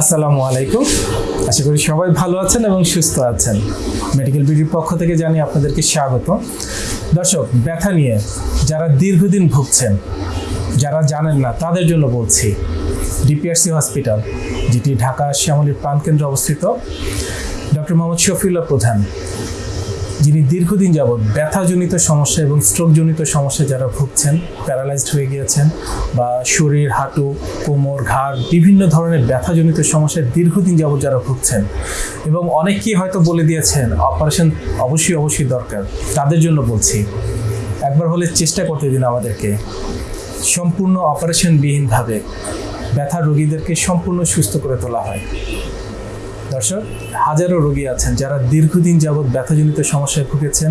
আসসালামু আলাইকুম। আশা করি সবাই ভালো আছেন এবং সুস্থ আছেন। মেডিকেল বিডির পক্ষ থেকে জানি আপনাদেরকে স্বাগত। দর্শক, ব্যথা নিয়ে যারা দীর্ঘদিন ভুগছেন, যারা জানেন না, তাদের জন্য বলছি, ডিপিআরসি হসপিটাল, যেটি ঢাকা শ্যামলীর প্রাণকেন্দ্রে অবস্থিত, ডক্টর মোহাম্মদ শফিউল্লাহ প্রধান যিনি দীর্ঘদিন যাবৎ ব্যথাজনিত সমস্যা এবং স্ট্রোকজনিত সমস্যা যারা ভুগছেন প্যারালাইজড হয়ে গিয়েছেন বা শরীর, হাঁটু, কোমর, ঘাড়, বিভিন্ন ধরনের ব্যথাজনিত সমস্যায় দীর্ঘদিন যাবৎ যারা ভুগছেন এবং অনেকেই হয়তো বলে দিয়েছেন অপারেশন অবশ্যই অবশ্যই দরকার। তাদের জন্য বলছি, একবার হলে চেষ্টা করতে দিন আমাদেরকে। সম্পূর্ণ অপারেশনবিহীনভাবে ব্যথা রোগীদেরকে সম্পূর্ণ সুস্থ করে তোলা হয়। দর্শক, হাজারো রোগী আছেন যারা দীর্ঘদিন যাবৎ ব্যথাজনিত সমস্যায় ভুগেছেন।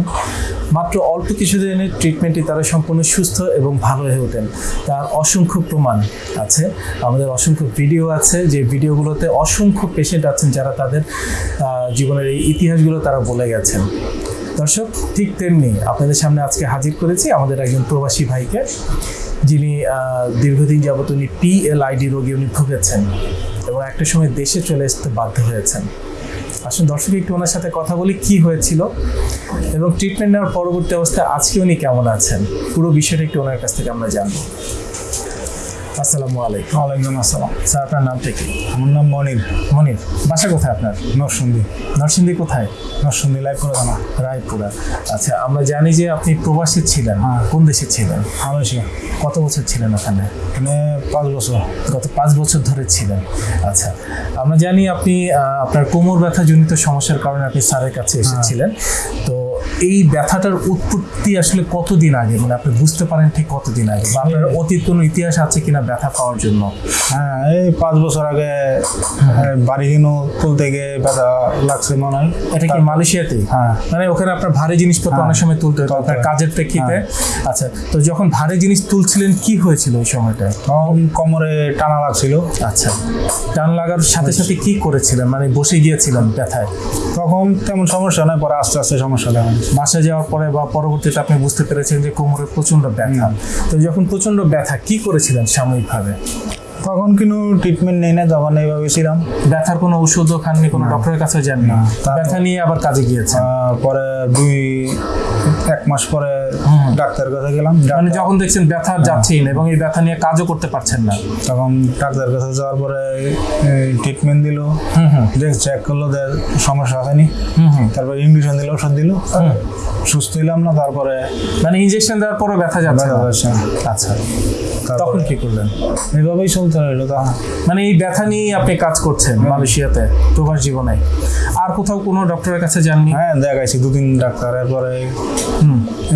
মাত্র অল্প কিছুদিনের ট্রিটমেন্টে তারা সম্পূর্ণ সুস্থ এবং ভালো হয়ে ওঠেন। তার অসংখ্য প্রমাণ আছে। আমাদের অসংখ্য ভিডিও আছে। যে ভিডিওগুলোতে অসংখ্য পেশেন্ট আছেন যারা তাদের জীবনের এই ইতিহাসগুলো তারা বলে গেছেন। দর্শক, ঠিক তেমনি আপনাদের সামনে আজকে হাজির করেছি আমাদের একজন প্রবাসী ভাইকে। যিনি দীর্ঘদিন যাবত উনি পিএলআইডি রোগী উনি ভুগেছেন। এবং একটা সময় দেশে চলে আসতে বাধ্য হয়েছেন। আসলে দর্শক, একটু ওনার সাথে কথা বলি, কি হয়েছিল এবং ট্রিটমেন্ট নেওয়ার পরবর্তী অবস্থায় আজকে উনি কেমন আছেন? পুরো বিষয়টা একটু ওনার কাছ থেকে আমরা জানব। আসসালামু আলাইকুম। ওয়ালাইকুম আসসালাম। স্যার আপনার নামটা কি? আমার নাম মনির। মনির বাসা কোথায় আপনার? নরসুন্দি নরসিংদী কোথায়? নরসুন্দি লাইভ করে জানা রায়পুরা। আচ্ছা আমরা জানি যে আপনি প্রবাসী ছিলেন। হ্যাঁ। কোন দেশে ছিলেন? মালয়েশিয়া। কত বছর ছিলেন ওখানে? এখানে পাঁচ বছর। গত পাঁচ বছর ধরে ছিলেন। আচ্ছা আমরা জানি আপনি আপনার কোমর ব্যথা জনিত সমস্যার কারণে আপনি স্যারের কাছে এসেছিলেন। তো এই ব্যথাটার উৎপত্তি আসলে কতদিন আগে? মানে আপনি বুঝতে পারেন ঠিক কতদিন আগে? বা আপনার অতীত কোনো ইতিহাস আছে কিনা ব্যথা পাওয়ার জন্য? হ্যাঁ এই পাঁচ বছর আগে এই বাড়ি কিনো তুলতে গিয়ে ব্যথা লাগছে মনে হয়। এটা কি মালয়েশিয়াতেই? হ্যাঁ। মানে ওখানে আপনার ভারী জিনিসপত্র হ্যাঁ। অনেক সময় তুলতে হতো আপনার হয়। কাজের প্রেক্ষিতে। আচ্ছা তো যখন ভারী জিনিস তুলছিলেন কি হয়েছিল ওই সময়টায়? তখন কোমরে টানা লাগছিল। আচ্ছা টান লাগার সাথে সাথে কি করেছিলেন? মানে বসে গিয়েছিলেন ব্যথায়? তখন তেমন সমস্যা নয় পরে আস্তে আস্তে সমস্যা দেখা বাসায় যাওয়ার পরে বা পরবর্তীতে আপনি বুঝতে পেরেছেন যে কোমরে প্রচণ্ড ব্যথা। তো যখন প্রচণ্ড ব্যথা কি করেছিলেন সাময়িকভাবে? তখন কিন্তু ট্রিটমেন্ট নেই না তখন এইভাবে ছিলাম ব্যথার কোনো ওষুধও খাননি কোনো ডক্টরের কাছে যাননি। ব্যথা নিয়ে আবার কাজে গিয়েছে পরে দুই এক মাস পরে হুম। ডাক্তারের কাছে গেলাম। মানে ডাক্তার- যখন দেখছেন ব্যথা যাচ্ছেই না এবং এই ব্যথা নিয়ে কাজও করতে পারছেন না। তখন ডাক্তারের কাছে যাওয়ার পরে ট্রিটমেন্ট দিল। হুম হুম। দেখ চেক করল যে সমস্যা হয়নি। হুম হুম। তারপরে ইঞ্জেকশন দিল ওষুধ দিল। সুস্থ হইলাম না তারপরে মানে ইনজেকশন দেওয়ার পরে ব্যথা যাচ্ছে। আচ্ছা। তখন কি করলেন? এইভাবেই চলতে রইল তা। মানে এই ব্যথা নিয়েই আপনি কাজ করছেন মালয়েশিয়াতে প্রবাস জীবনে। আর কোথাও কোনো ডক্টরের কাছে যাননি? হ্যাঁ দেখাইছি দুদিন ডাক্তার এরপরে হুম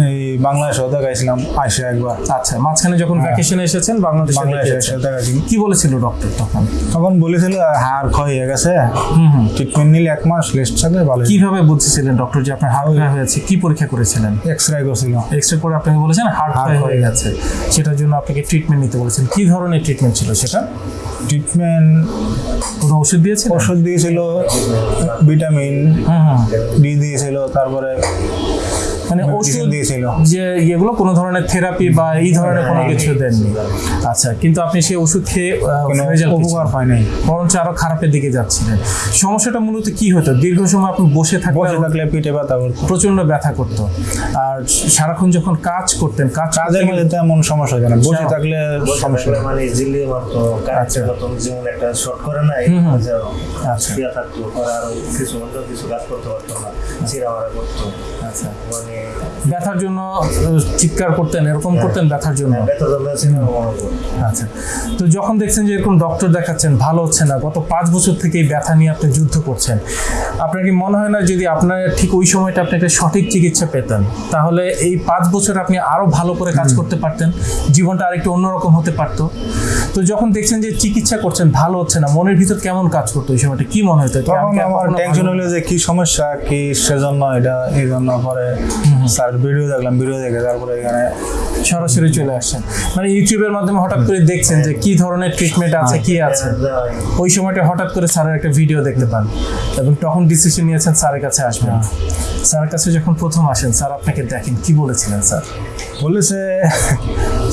এই বাংলাদেশেও দেখাইছিলাম আইসে একবার। আচ্ছা মাঝখানে যখন ভ্যাকেশনে এসেছেন বাংলাদেশে বাংলাদেশে দেখিয়েছেন। এসে দেখাইছি কি বলেছিল ডক্টর তখন? তখন বলেছিল হাড় ক্ষয় হয়ে গেছে। হুম হুম। ট্রিটমেন্ট নিলে এক মাস রেস্ট থাকলে ভালো কীভাবে বুঝেছিলেন ডক্টর যে আপনার হার্ট ক্ষয় হয়েছে? কি পরীক্ষা করেছিলেন? এক্স রে করছিল। এক্স রে করে আপনাকে বলেছেন Heart ক্ষয় হয়ে হয়ে গেছে। সেটার জন্য আপনাকে ট্রিটমেন্ট নিতে বলেছেন। কি ধরনের ট্রিটমেন্ট ছিল সেটা? ট্রিটমেন্ট কোনো ওষুধ দিয়েছে ওষুধ দিয়েছিল ভিটামিন হুম হুম। ডি দিয়েছিল তারপরে মানে ওষুধ দিয়েছিল। যে এগুলো কোনো ধরনের থেরাপি বা এই ধরনের কোনো কিছু দেননি। আচ্ছা কিন্তু আপনি সেই ওষুধ খেয়ে উপকার। পাই নাই বরঞ্চ আরও খারাপের দিকে যাচ্ছিলেন। সমস্যাটা মূলত কি হতো? দীর্ঘ সময় আপনি বসে থাকলে বসে থাকলে পিঠে ব্যথা করতো প্রচণ্ড ব্যথা করতো। আর সারাক্ষণ যখন কাজ করতেন কাজ কাজের মধ্যে তেমন সমস্যা হয় না। বসে আচ্ছা। থাকলে সমস্যা মানে মারতো আচ্ছা। কারেন্টের মতন যেমন একটা শর্ট করে না হুম হুম। আচ্ছা। থাকতো আরও কিছু অন্য কিছু কাজ করতে পারতো না চিরা মারা করতো। আচ্ছা। মানে ব্যথার জন্য চিৎকার করতেন এরকম করতেন ব্যথার জন্য? মনে করতো আচ্ছা। তো যখন দেখছেন যে এরকম ডক্টর দেখাচ্ছেন ভালো হচ্ছে না গত পাঁচ বছর থেকে এই ব্যথা নিয়ে আপনি যুদ্ধ করছেন আপনার কি মনে হয় না যদি আপনার ঠিক ওই সময়টা আপনি একটা সঠিক চিকিৎসা পেতেন তাহলে এই পাঁচ বছর আপনি আরও ভালো করে কাজ করতে পারতেন জীবনটা আরেকটু অন্যরকম হতে পারতো? তো যখন দেখছেন যে চিকিৎসা করছেন ভালো হচ্ছে না মনের ভিতর কেমন কাজ করতো ওই সময়টা কি মনে হতো? যে আমি তখন আমার কখনো টেনশন হলো যে কি সমস্যা কি সেজন্য এটা এই জন্য পরে স্যার ভিডিও দেখলাম ভিডিও দেখে তারপরে এখানে সরাসরি চলে আসছেন। মানে ইউটিউবের মাধ্যমে হঠাৎ করে দেখছেন যে কি ধরনের ট্রিটমেন্ট আছে কি আছে। ওই সময়টা হঠাৎ করে স্যারের একটা ভিডিও দেখতে পান এবং তখন ডিসিশন নিয়েছেন স্যারের কাছে আসবেন। স্যারের কাছে যখন প্রথম আসেন স্যার আপনাকে দেখেন কি বলেছিলেন স্যার? বলেছে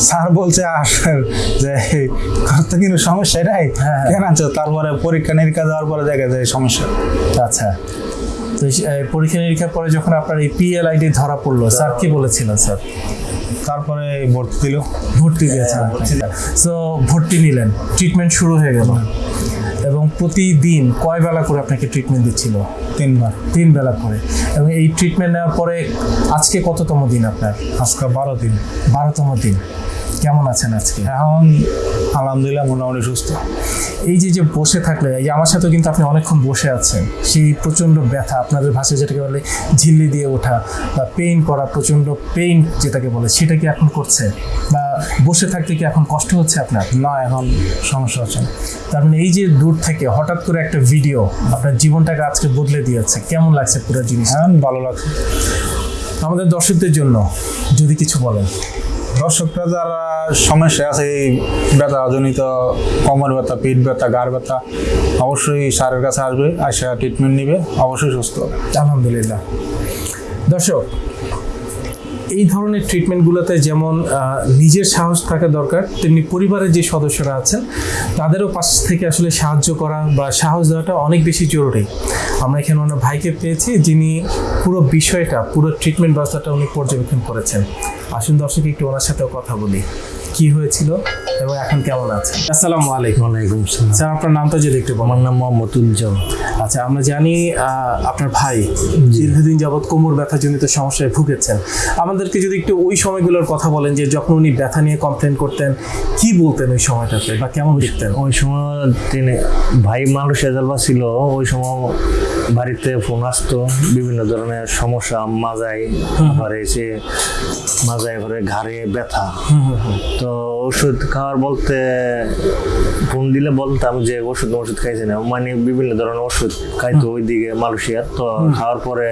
স্যার বলছে আসার যে তো কিন্তু সমস্যা হ্যাঁ, হ্যাঁ। কেন আনছো? তারপরে পরীক্ষা নিরীক্ষা দেওয়ার পরে দেখা যায় সমস্যা। আচ্ছা। তো পরীক্ষা নিরীক্ষার পরে যখন আপনার এই পিএলআইডি ধরা পড়ল স্যার কি বলেছিলেন স্যার? তারপরে ভর্তি দিল। ভর্তি দিয়েছেন সো ভর্তি নিলেন ট্রিটমেন্ট শুরু হয়ে গেল। এবং প্রতিদিন কয় বেলা করে আপনাকে ট্রিটমেন্ট দিচ্ছিল? তিনবার। তিন বেলা করে। এবং এই ট্রিটমেন্ট নেওয়ার পরে আজকে কততম দিন আপনার? আজকে বারো দিন। বারোতম দিন। কেমন আছেন আজকে? এখন আলহামদুলিল্লাহ মোটামুটি সুস্থ। এই যে যে বসে থাকলে এই যে আমার সাথেও কিন্তু আপনি অনেকক্ষণ বসে আছেন। সেই প্রচণ্ড ব্যথা আপনাদের ভাষায় যেটাকে বলে ঝিল্লি দিয়ে ওঠা বা পেইন করা প্রচণ্ড পেইন যেটাকে বলে সেটা কি এখন করছে? বা বসে থাকতে কি এখন কষ্ট হচ্ছে আপনার? না এখন সমস্যা হচ্ছে তার মানে এই যে দূর থেকে হঠাৎ করে একটা ভিডিও আপনার জীবনটাকে আজকে বদলে দিয়েছে কেমন লাগছে পুরো জিনিস ভালো লাগছে। আমাদের দর্শকদের জন্য যদি কিছু বলেন। দর্শকরা যারা সমস্যা আছে, এই ব্যথাজনিত কোমর ব্যথা, পিঠ ব্যথা গাড় ব্যথা, অবশ্যই স্যারের কাছে আসবে, আসা ট্রিটমেন্ট নিবে, অবশ্যই সুস্থ হবে। আলহামদুলিল্লাহ। দর্শক, এই ধরনের ট্রিটমেন্টগুলোতে যেমন নিজের সাহস থাকা দরকার, তেমনি পরিবারের যে সদস্যরা আছেন, তাদেরও পাশ থেকে আসলে সাহায্য করা বা সাহস দেওয়াটা অনেক বেশি জরুরি। আমরা এখানে ওনার ভাইকে পেয়েছি, যিনি পুরো বিষয়টা, পুরো ট্রিটমেন্ট ব্যবস্থাটা উনি পর্যবেক্ষণ করেছেন। আসুন দর্শক একটু ওনার সাথেও কথা বলি। কি হয়েছিল এবং এখন কেমন আছে? আসসালামু আলাইকুম। ওয়ালাইকুম সালাম স্যার আপনার নামটা যদি একটু আমার নাম মোহাম্মদ উজ্জ্বল। আচ্ছা আমরা জানি আপনার ভাই দীর্ঘদিন যাবৎ কোমর ব্যথা ব্যথাজনিত সমস্যায় ভুগেছেন। আমাদেরকে যদি একটু ওই সময়গুলোর কথা বলেন যে যখন উনি ব্যথা নিয়ে কমপ্লেন করতেন কি বলতেন ওই সময়টাতে বা কেমন দেখতেন? ওই সময় তিনি ভাই মানুষ এজালবা ছিল ওই সময় বাড়িতে ফোন আসতো বিভিন্ন ধরনের সমস্যা মাজায় ঘরে এসে মাজায় ঘরে ঘাড়ে ব্যথা। তো ওষুধ খাওয়ার বলতে ফোন দিলে বলতাম যে ওষুধ ওষুধ খাইছে না। মানে বিভিন্ন ধরনের ওষুধ খাইতো ওইদিকে মালয়েশিয়ার। তো খাওয়ার পরে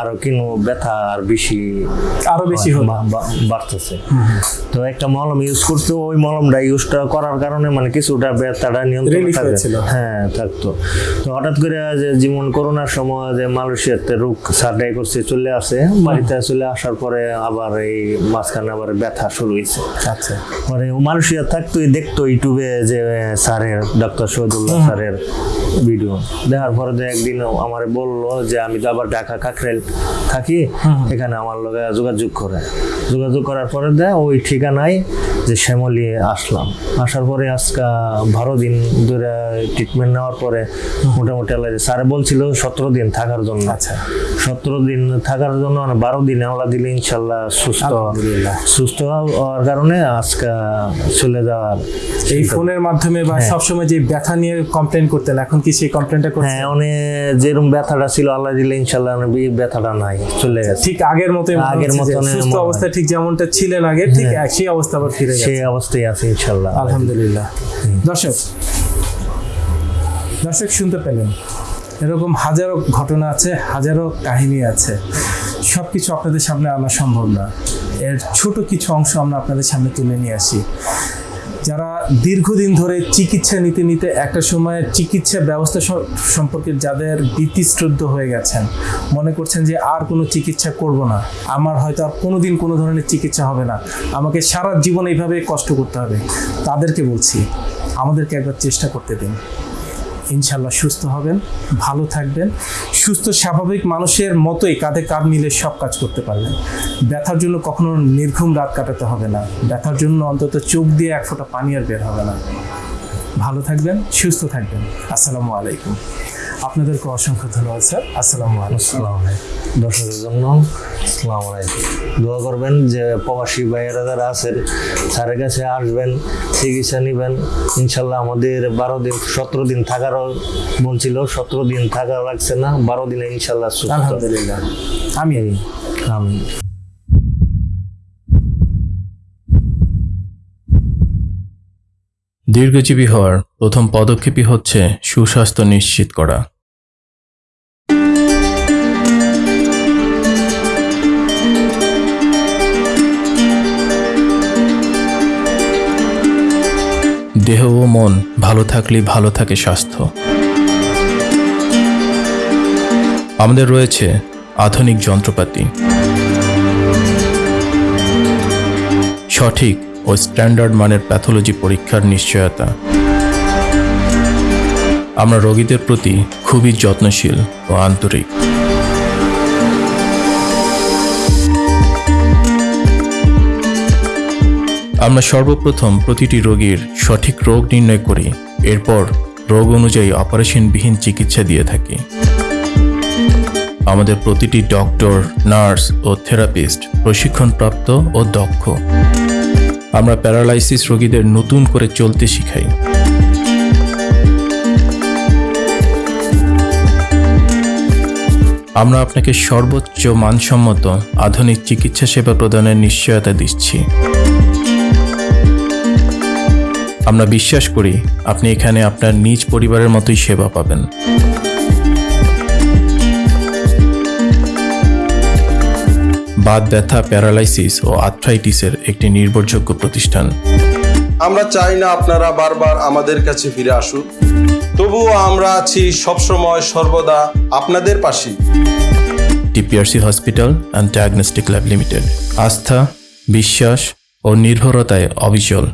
আরও কিনো ব্যথা আর বেশি আরও বেশি বাড়তেছে। তো একটা মলম ইউজ করতো ওই মলমটা ইউজটা করার কারণে মানে কিছুটা ব্যথাটা নিয়ন্ত্রণ। হ্যাঁ থাকতো। তো হঠাৎ করে যে যেমন করোনার সময় যে মালয়েশিয়াতে রোগ সার্টাই করছে চলে আসে। বাড়িতে চলে আসার পরে আবার এই মাঝখানে আবার ব্যথা শুরু হয়েছে। আচ্ছা। মানে মালয়েশিয়া থাকতো দেখতো ইউটিউবে যে স্যারের ডক্টর শহীদুল্লাহ স্যারের ভিডিও। দেখার পরে যে একদিন আমার বলল যে আমি তো আবার ঢাকা কাকরেল থাকি এখানে আমার লগে যোগাযোগ করে। যোগাযোগ করার পরে দেয় ওই ঠিকানায় যে শ্যামলি আসলাম। আসার পরে আজকে বারো দিন ধরে ট্রিটমেন্ট নেওয়ার পরে মোটামুটি আল্লাহ স্যারে বলছিল সতেরো দিন থাকার জন্য। আচ্ছা। সতেরো দিন থাকার জন্য মানে বারো দিন আল্লাহ দিলে ইনশাল্লাহ সুস্থ। সুস্থ হওয়ার কারণে আজকে চলে যাওয়ার এই ফোনের মাধ্যমে বা সবসময় যে ব্যথা নিয়ে কমপ্লেন করতেন এখন কি সেই কমপ্লেনটা হ্যাঁ অনেক যেরকম ব্যথাটা ছিল আল্লাহ দিলে ইনশাল্লাহ এই ব্যথাটা নাই চলে গেছে। ঠিক আগের মনে আগের মতনই সুস্থ হয়। অবস্থায় ঠিক যেমনটা ছিলেন আগে ঠিক সেই অবস্থা আবার ফিরে গেছে। সেই অবস্থায় আছে ইনশাল্লাহ। আলহামদুলিল্লাহ। দর্শক দর্শক শুনতে পেলেন এরকম হাজারো ঘটনা আছে হাজারো কাহিনী আছে। সব কিছু আপনাদের সামনে আনা সম্ভব না। এর ছোট কিছু অংশ আমরা আপনাদের সামনে তুলে নিয়ে আসি। যারা দীর্ঘদিন ধরে চিকিৎসা নিতে নিতে একটা সময়ে চিকিৎসা ব্যবস্থা সম্পর্কে যাদের বিতিশ্রদ্ধ হয়ে গেছেন, মনে করছেন যে আর কোনো চিকিৎসা করব না। আমার হয়তো আর কোনো দিন কোনো ধরনের চিকিৎসা হবে না। আমাকে সারা জীবন এইভাবে কষ্ট করতে হবে। তাদেরকে বলছি, আমাদেরকে একবার চেষ্টা করতে দিন। ইনশাল্লাহ সুস্থ হবেন, ভালো থাকবেন। সুস্থ, স্বাভাবিক মানুষের মতোই কাঁধে কাঁধ মিলে সব কাজ করতে পারবেন। ব্যথার জন্য কখনো নির্ঘুম রাত কাটাতে হবে না। ব্যথার জন্য অন্তত চোখ দিয়ে এক ফোঁটা পানি আর বের হবে না। ভালো থাকবেন, সুস্থ থাকবেন। আসসালামু আলাইকুম। আপনাদেরকে অসংখ্য ধন্যবাদ স্যার। আসসালামু আলাইকুম। দর্শকের জন্য আসসালামু আলাইকুম। দোয়া করবেন যে প্রবাসী ভাইয়েরা যারা আছেন স্যারের কাছে আসবেন চিকিৎসা নেবেন। ইনশাল্লাহ আমাদের বারো দিন সতেরো দিন থাকারও বলছিল সতেরো দিন থাকা লাগছে না বারো দিনে ইনশাল্লাহ সুস্থ। আলহামদুলিল্লাহ। আমি আমি দীর্ঘজীবী হওয়ার প্রথম পদক্ষেপই হচ্ছে সুস্বাস্থ্য নিশ্চিত করা। দেহ ও মন ভালো থাকলেই ভালো থাকে স্বাস্থ্য। আমাদের রয়েছে আধুনিক যন্ত্রপাতি। সঠিক ও স্ট্যান্ডার্ড মানের প্যাথোলজি পরীক্ষার নিশ্চয়তা। আমরা রোগীদের প্রতি খুবই যত্নশীল ও আন্তরিক। আমরা সর্বপ্রথম প্রতিটি রোগীর সঠিক রোগ নির্ণয় করি, এরপর রোগ অনুযায়ী অপারেশনবিহীন চিকিৎসা দিয়ে থাকি। আমাদের প্রতিটি ডক্টর, নার্স ও থেরাপিস্ট প্রশিক্ষণপ্রাপ্ত ও দক্ষ। আমরা প্যারালাইসিস রোগীদের নতুন করে চলতে শিখাই। আমরা আপনাকে সর্বোচ্চ মানসম্মত আধুনিক চিকিৎসা সেবা প্রদানের নিশ্চয়তা দিচ্ছি। আমরা বিশ্বাস করি আপনি এখানে আপনার নিজ পরিবারের মতোই সেবা পাবেন। বাত ব্যথা প্যারালাইসিস ও আর্থ্রাইটিসের একটি নির্ভরযোগ্য প্রতিষ্ঠান। আমরা চাই না আপনারা বারবার আমাদের কাছে ফিরে আসুন তবুও আমরা আছি সবসময় সর্বদা আপনাদের পাশে TPRC hospital and diagnostic lab limited. আস্থা বিশ্বাস ও নির্ভরতায় অবিচল।